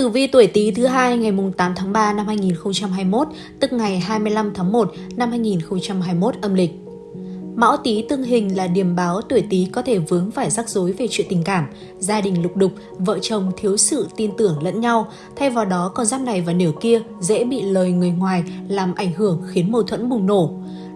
Tử vi tuổi Tý thứ hai ngày 8 tháng 3 năm 2021, tức ngày 25 tháng 1 năm 2021 âm lịch. Mão Tý tương hình là điềm báo tuổi Tý có thể vướng phải rắc rối về chuyện tình cảm, gia đình lục đục, vợ chồng thiếu sự tin tưởng lẫn nhau, thay vào đó con giáp này và nửa kia dễ bị lời người ngoài làm ảnh hưởng khiến mâu thuẫn bùng nổ.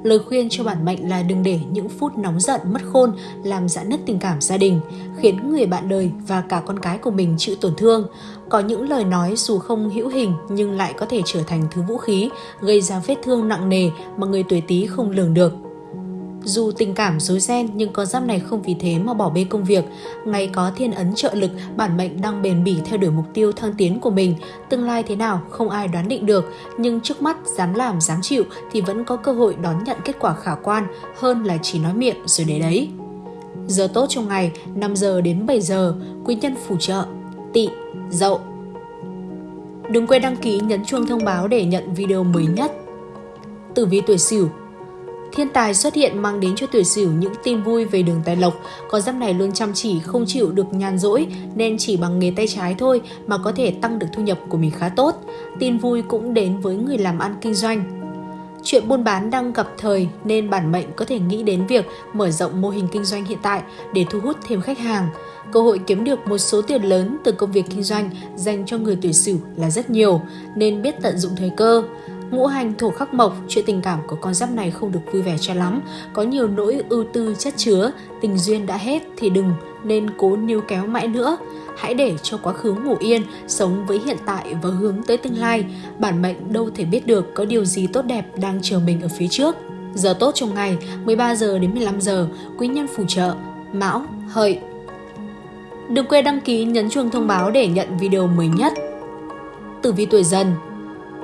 Lời khuyên cho bản mệnh là đừng để những phút nóng giận mất khôn làm giãn nứt tình cảm gia đình, khiến người bạn đời và cả con cái của mình chịu tổn thương. Có những lời nói dù không hữu hình nhưng lại có thể trở thành thứ vũ khí, gây ra vết thương nặng nề mà người tuổi Tý không lường được. Dù tình cảm rối ren nhưng con giáp này không vì thế mà bỏ bê công việc. Ngày có thiên ấn trợ lực, bản mệnh đang bền bỉ theo đuổi mục tiêu thăng tiến của mình. Tương lai thế nào không ai đoán định được, nhưng trước mắt dám làm dám chịu thì vẫn có cơ hội đón nhận kết quả khả quan hơn là chỉ nói miệng rồi để đấy. Giờ tốt trong ngày 5 giờ đến 7 giờ, quý nhân phù trợ, tị, dậu. Đừng quên đăng ký nhấn chuông thông báo để nhận video mới nhất. Tử vi tuổi Sửu Thiên tài xuất hiện mang đến cho tuổi sửu những tin vui về đường tài lộc. Con giáp này luôn chăm chỉ, không chịu được nhàn rỗi, nên chỉ bằng nghề tay trái thôi mà có thể tăng được thu nhập của mình khá tốt. Tin vui cũng đến với người làm ăn kinh doanh. Chuyện buôn bán đang gặp thời nên bản mệnh có thể nghĩ đến việc mở rộng mô hình kinh doanh hiện tại để thu hút thêm khách hàng. Cơ hội kiếm được một số tiền lớn từ công việc kinh doanh dành cho người tuổi sửu là rất nhiều, nên biết tận dụng thời cơ. Ngũ hành thổ khắc mộc, chuyện tình cảm của con giáp này không được vui vẻ cho lắm, có nhiều nỗi ưu tư chất chứa, tình duyên đã hết thì đừng nên cố níu kéo mãi nữa. Hãy để cho quá khứ ngủ yên, sống với hiện tại và hướng tới tương lai. Bản mệnh đâu thể biết được có điều gì tốt đẹp đang chờ mình ở phía trước. Giờ tốt trong ngày 13 giờ đến 15 giờ, quý nhân phù trợ, Mão, Hợi. Đừng quên đăng ký nhấn chuông thông báo để nhận video mới nhất. Tử vi tuổi dần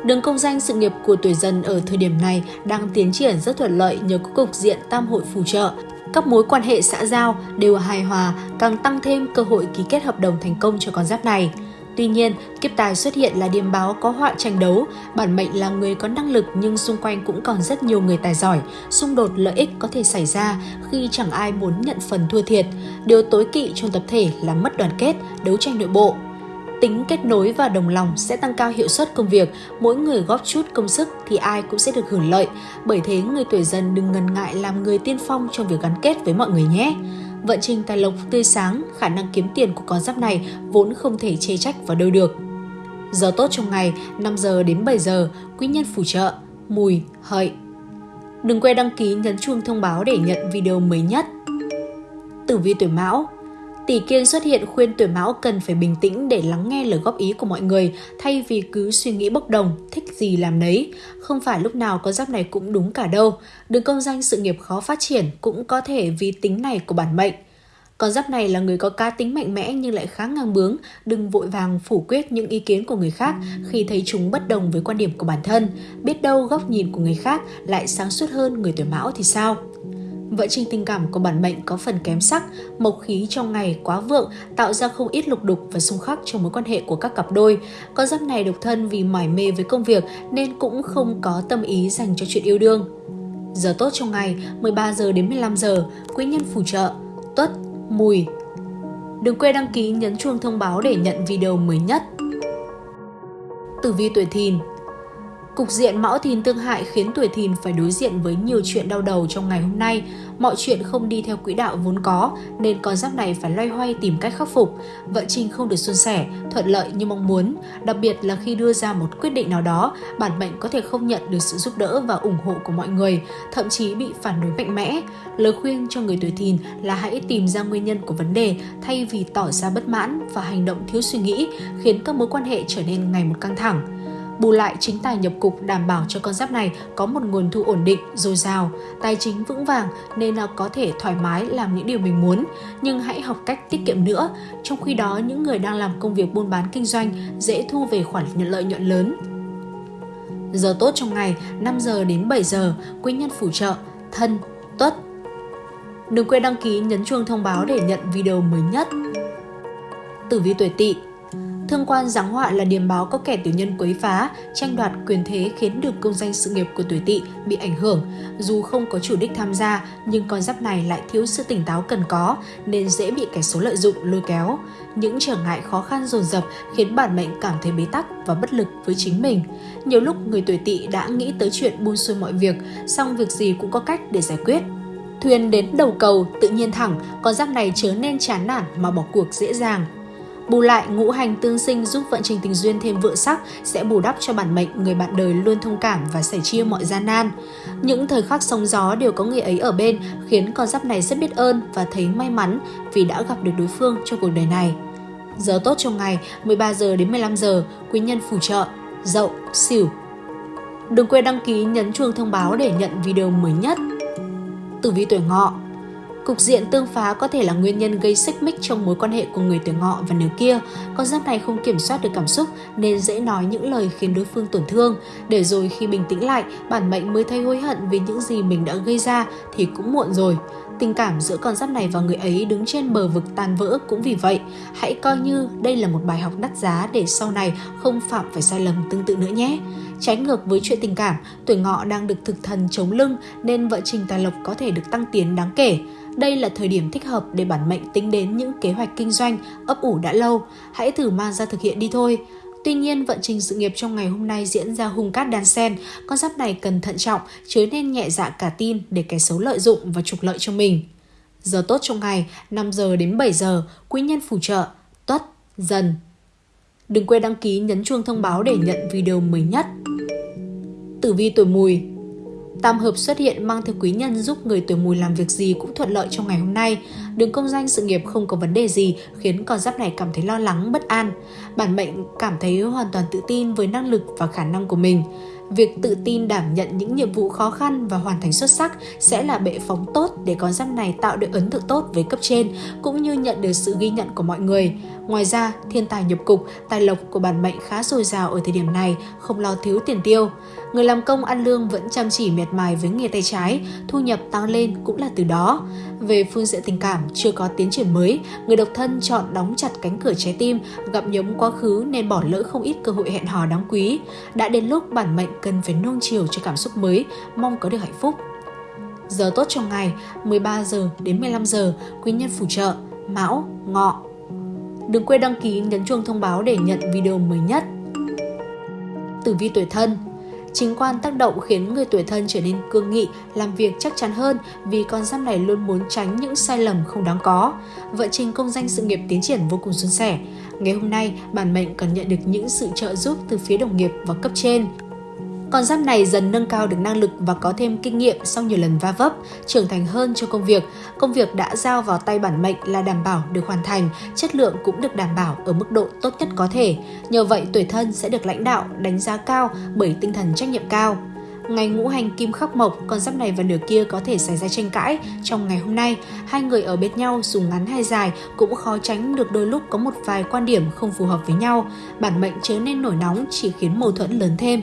Đường công danh sự nghiệp của tuổi dần ở thời điểm này đang tiến triển rất thuận lợi nhờ có cục diện tam hội phù trợ. Các mối quan hệ xã giao đều hài hòa, càng tăng thêm cơ hội ký kết hợp đồng thành công cho con giáp này. Tuy nhiên, kiếp tài xuất hiện là điềm báo có họa tranh đấu, bản mệnh là người có năng lực nhưng xung quanh cũng còn rất nhiều người tài giỏi, xung đột lợi ích có thể xảy ra khi chẳng ai muốn nhận phần thua thiệt. Điều tối kỵ trong tập thể là mất đoàn kết, đấu tranh nội bộ, tính kết nối và đồng lòng sẽ tăng cao hiệu suất công việc, mỗi người góp chút công sức thì ai cũng sẽ được hưởng lợi. Bởi thế người tuổi dần đừng ngần ngại làm người tiên phong trong việc gắn kết với mọi người nhé. Vận trình tài lộc tươi sáng, khả năng kiếm tiền của con giáp này vốn không thể chê trách vào đâu được. Giờ tốt trong ngày 5 giờ đến 7 giờ, quý nhân phù trợ, mùi, hợi. Đừng quên đăng ký nhấn chuông thông báo để nhận video mới nhất. Tử vi tuổi Mão Tỷ kiên xuất hiện khuyên tuổi mão cần phải bình tĩnh để lắng nghe lời góp ý của mọi người thay vì cứ suy nghĩ bốc đồng, thích gì làm nấy. Không phải lúc nào con giáp này cũng đúng cả đâu. Đường công danh sự nghiệp khó phát triển cũng có thể vì tính này của bản mệnh. Con giáp này là người có cá tính mạnh mẽ nhưng lại khá ngang bướng, đừng vội vàng phủ quyết những ý kiến của người khác khi thấy chúng bất đồng với quan điểm của bản thân. Biết đâu góc nhìn của người khác lại sáng suốt hơn người tuổi mão thì sao? Vận trình tình cảm của bản mệnh có phần kém sắc, mộc khí trong ngày quá vượng tạo ra không ít lục đục và xung khắc trong mối quan hệ của các cặp đôi. Con giáp này độc thân vì mải mê với công việc nên cũng không có tâm ý dành cho chuyện yêu đương. Giờ tốt trong ngày 13 giờ đến 15 giờ, quý nhân phù trợ, tuất, mùi. Đừng quên đăng ký nhấn chuông thông báo để nhận video mới nhất. Tử vi tuổi thìn Cục diện mão thìn tương hại khiến tuổi thìn phải đối diện với nhiều chuyện đau đầu trong ngày hôm nay. Mọi chuyện không đi theo quỹ đạo vốn có nên con giáp này phải loay hoay tìm cách khắc phục. Vận trình không được suôn sẻ, thuận lợi như mong muốn. Đặc biệt là khi đưa ra một quyết định nào đó, bản mệnh có thể không nhận được sự giúp đỡ và ủng hộ của mọi người, thậm chí bị phản đối mạnh mẽ. Lời khuyên cho người tuổi thìn là hãy tìm ra nguyên nhân của vấn đề thay vì tỏ ra bất mãn và hành động thiếu suy nghĩ khiến các mối quan hệ trở nên ngày một căng thẳng. Bù lại chính tài nhập cục đảm bảo cho con giáp này có một nguồn thu ổn định, dồi dào, tài chính vững vàng nên là có thể thoải mái làm những điều mình muốn. Nhưng hãy học cách tiết kiệm nữa. Trong khi đó, những người đang làm công việc buôn bán kinh doanh dễ thu về khoản nhận lợi nhuận lớn. Giờ tốt trong ngày 5 giờ đến 7 giờ, quý nhân phù trợ, thân, tuất. Đừng quên đăng ký nhấn chuông thông báo để nhận video mới nhất. Tử vi tuổi tỵ Thương quan giáng họa là điểm báo có kẻ tiểu nhân quấy phá, tranh đoạt quyền thế khiến được công danh sự nghiệp của tuổi tỵ bị ảnh hưởng. Dù không có chủ đích tham gia, nhưng con giáp này lại thiếu sự tỉnh táo cần có nên dễ bị kẻ số lợi dụng lôi kéo. Những trở ngại khó khăn dồn dập khiến bản mệnh cảm thấy bế tắc và bất lực với chính mình. Nhiều lúc người tuổi tỵ đã nghĩ tới chuyện buôn xuôi mọi việc, song việc gì cũng có cách để giải quyết. Thuyền đến đầu cầu tự nhiên thẳng, con giáp này chớ nên chán nản mà bỏ cuộc dễ dàng. Bù lại, ngũ hành tương sinh giúp vận trình tình duyên thêm vượng sắc sẽ bù đắp cho bản mệnh người bạn đời luôn thông cảm và sẻ chia mọi gian nan. Những thời khắc sóng gió đều có người ấy ở bên khiến con giáp này rất biết ơn và thấy may mắn vì đã gặp được đối phương trong cuộc đời này. Giờ tốt trong ngày 13 giờ đến 15 giờ, quý nhân phù trợ, dậu, xỉu. Đừng quên đăng ký nhấn chuông thông báo để nhận video mới nhất. Tử vi tuổi ngọ Cục diện tương phá có thể là nguyên nhân gây xích mích trong mối quan hệ của người tuổi ngọ và nửa kia. Con giáp này không kiểm soát được cảm xúc nên dễ nói những lời khiến đối phương tổn thương. Để rồi khi bình tĩnh lại, bản mệnh mới thấy hối hận vì những gì mình đã gây ra thì cũng muộn rồi. Tình cảm giữa con giáp này và người ấy đứng trên bờ vực tan vỡ cũng vì vậy. Hãy coi như đây là một bài học đắt giá để sau này không phạm phải sai lầm tương tự nữa nhé. Trái ngược với chuyện tình cảm, tuổi ngọ đang được thực thần chống lưng nên vợ trình tài lộc có thể được tăng tiến đáng kể. Đây là thời điểm thích hợp để bản mệnh tính đến những kế hoạch kinh doanh ấp ủ đã lâu. Hãy thử mang ra thực hiện đi thôi. Tuy nhiên, vận trình sự nghiệp trong ngày hôm nay diễn ra hung cát đan sen, con giáp này cần thận trọng, chứ nên nhẹ dạ cả tin để kẻ xấu lợi dụng và trục lợi cho mình. Giờ tốt trong ngày 5 giờ đến 7 giờ, quý nhân phù trợ, tuất, dần. Đừng quên đăng ký nhấn chuông thông báo để nhận video mới nhất. Tử vi tuổi mùi Tam hợp xuất hiện mang theo quý nhân giúp người tuổi mùi làm việc gì cũng thuận lợi trong ngày hôm nay. Đường công danh sự nghiệp không có vấn đề gì khiến con giáp này cảm thấy lo lắng, bất an. Bản mệnh cảm thấy hoàn toàn tự tin với năng lực và khả năng của mình. Việc tự tin đảm nhận những nhiệm vụ khó khăn và hoàn thành xuất sắc sẽ là bệ phóng tốt để con giáp này tạo được ấn tượng tốt với cấp trên cũng như nhận được sự ghi nhận của mọi người. Ngoài ra, thiên tài nhập cục, tài lộc của bản mệnh khá dồi dào ở thời điểm này, không lo thiếu tiền tiêu. Người làm công ăn lương vẫn chăm chỉ miệt mài với nghề tay trái, thu nhập tăng lên cũng là từ đó. Về phương diện tình cảm, chưa có tiến triển mới, người độc thân chọn đóng chặt cánh cửa trái tim, gặp nhấm quá khứ nên bỏ lỡ không ít cơ hội hẹn hò đáng quý. Đã đến lúc bản mệnh cần phải nuông chiều cho cảm xúc mới, mong có được hạnh phúc. Giờ tốt trong ngày 13 giờ đến 15 giờ, quý nhân phù trợ Mão, Ngọ. Đừng quên đăng ký nhấn chuông thông báo để nhận video mới nhất. Tử vi tuổi thân Chính quan tác động khiến người tuổi thân trở nên cương nghị, làm việc chắc chắn hơn vì con giáp này luôn muốn tránh những sai lầm không đáng có. Vợ trình công danh sự nghiệp tiến triển vô cùng suôn sẻ. Ngày hôm nay, bản mệnh cần nhận được những sự trợ giúp từ phía đồng nghiệp và cấp trên. Con giáp này dần nâng cao được năng lực và có thêm kinh nghiệm sau nhiều lần va vấp, trưởng thành hơn cho công việc. Công việc đã giao vào tay bản mệnh là đảm bảo được hoàn thành, chất lượng cũng được đảm bảo ở mức độ tốt nhất có thể. Nhờ vậy tuổi thân sẽ được lãnh đạo đánh giá cao bởi tinh thần trách nhiệm cao. Ngày ngũ hành kim khắc mộc, con giáp này và nửa kia có thể xảy ra tranh cãi trong ngày hôm nay. Hai người ở bên nhau dù ngắn hay dài cũng khó tránh được đôi lúc có một vài quan điểm không phù hợp với nhau. Bản mệnh chớ nên nổi nóng chỉ khiến mâu thuẫn lớn thêm.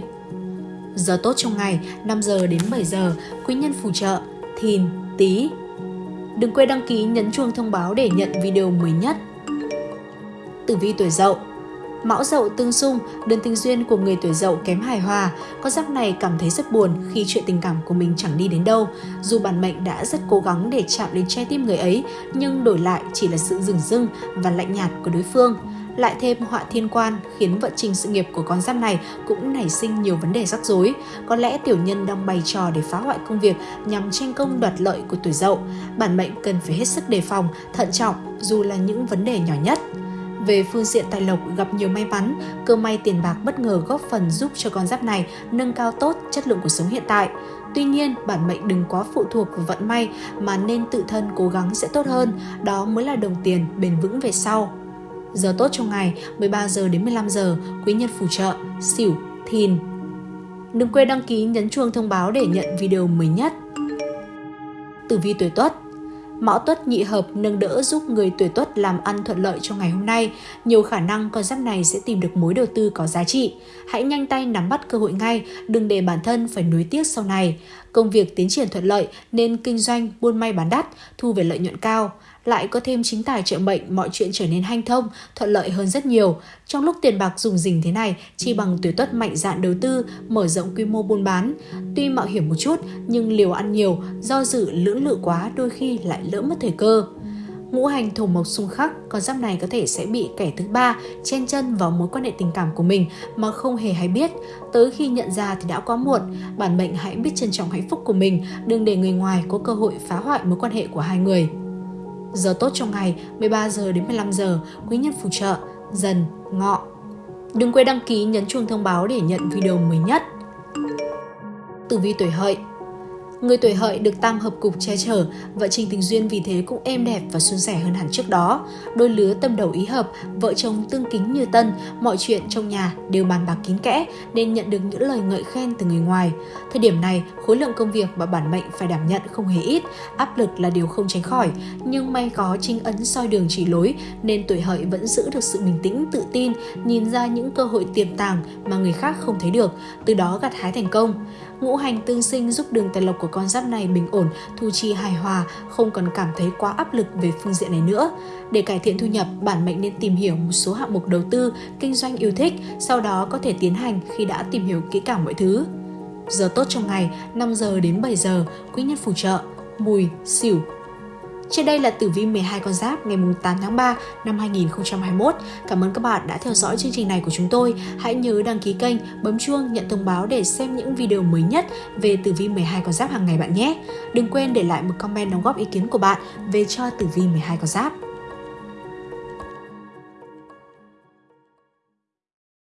Giờ tốt trong ngày 5 giờ đến 7 giờ, quý nhân phù trợ, thìn, tý Đừng quên đăng ký nhấn chuông thông báo để nhận video mới nhất. Tử vi tuổi dậu Mão dậu tương xung, đơn tình duyên của người tuổi dậu kém hài hòa. Con giáp này cảm thấy rất buồn khi chuyện tình cảm của mình chẳng đi đến đâu. Dù bản mệnh đã rất cố gắng để chạm đến trái tim người ấy, nhưng đổi lại chỉ là sự rừng rưng và lạnh nhạt của đối phương lại thêm họa thiên quan khiến vận trình sự nghiệp của con giáp này cũng nảy sinh nhiều vấn đề rắc rối. Có lẽ tiểu nhân đang bày trò để phá hoại công việc nhằm tranh công đoạt lợi của tuổi dậu. Bản mệnh cần phải hết sức đề phòng, thận trọng dù là những vấn đề nhỏ nhất. Về phương diện tài lộc gặp nhiều may mắn, cơ may tiền bạc bất ngờ góp phần giúp cho con giáp này nâng cao tốt chất lượng cuộc sống hiện tại. Tuy nhiên, bản mệnh đừng quá phụ thuộc vào vận may mà nên tự thân cố gắng sẽ tốt hơn, đó mới là đồng tiền bền vững về sau. Giờ tốt trong ngày 13 giờ đến 15 giờ, quý nhân phù trợ, xỉu, thìn. Đừng quên đăng ký nhấn chuông thông báo để nhận video mới nhất. Tử vi tuổi Tuất Mão Tuất nhị hợp nâng đỡ giúp người tuổi Tuất làm ăn thuận lợi trong ngày hôm nay. Nhiều khả năng con giáp này sẽ tìm được mối đầu tư có giá trị. Hãy nhanh tay nắm bắt cơ hội ngay, đừng để bản thân phải nuối tiếc sau này. Công việc tiến triển thuận lợi nên kinh doanh buôn may bán đắt, thu về lợi nhuận cao lại có thêm chính tài trợ mệnh, mọi chuyện trở nên hanh thông, thuận lợi hơn rất nhiều. Trong lúc tiền bạc dùng dình thế này, chi bằng tuổi tuất mạnh dạn đầu tư, mở rộng quy mô buôn bán. Tuy mạo hiểm một chút, nhưng liều ăn nhiều, do dự lưỡng lự quá đôi khi lại lỡ mất thời cơ. Ngũ hành thổ mộc xung khắc, con giáp này có thể sẽ bị kẻ thứ ba chen chân vào mối quan hệ tình cảm của mình mà không hề hay biết. Tới khi nhận ra thì đã quá muộn, bản mệnh hãy biết trân trọng hạnh phúc của mình, đừng để người ngoài có cơ hội phá hoại mối quan hệ của hai người. Giờ tốt trong ngày 13 giờ đến 15 giờ, quý nhân phù trợ, dần, ngọ. Đừng quên đăng ký nhấn chuông thông báo để nhận video mới nhất. Tử vi tuổi hợi Người tuổi hợi được tam hợp cục che chở, vợ trình tình duyên vì thế cũng êm đẹp và suôn sẻ hơn hẳn trước đó. Đôi lứa tâm đầu ý hợp, vợ chồng tương kính như tân, mọi chuyện trong nhà đều bàn bạc kín kẽ nên nhận được những lời ngợi khen từ người ngoài. Thời điểm này, khối lượng công việc mà bản mệnh phải đảm nhận không hề ít, áp lực là điều không tránh khỏi, nhưng may có trinh ấn soi đường chỉ lối nên tuổi hợi vẫn giữ được sự bình tĩnh, tự tin, nhìn ra những cơ hội tiềm tàng mà người khác không thấy được, từ đó gặt hái thành công. Ngũ hành tương sinh giúp đường tài lộc của con giáp này bình ổn, thu chi hài hòa, không còn cảm thấy quá áp lực về phương diện này nữa. Để cải thiện thu nhập, bản mệnh nên tìm hiểu một số hạng mục đầu tư, kinh doanh yêu thích, sau đó có thể tiến hành khi đã tìm hiểu kỹ càng mọi thứ. Giờ tốt trong ngày 5 giờ đến 7 giờ, quý nhân phù trợ, mùi, xỉu, trên đây là tử vi 12 con giáp ngày 8 tháng 3 năm 2021. Cảm ơn các bạn đã theo dõi chương trình này của chúng tôi. Hãy nhớ đăng ký kênh, bấm chuông nhận thông báo để xem những video mới nhất về tử vi 12 con giáp hàng ngày bạn nhé. Đừng quên để lại một comment đóng góp ý kiến của bạn về cho tử vi 12 con giáp.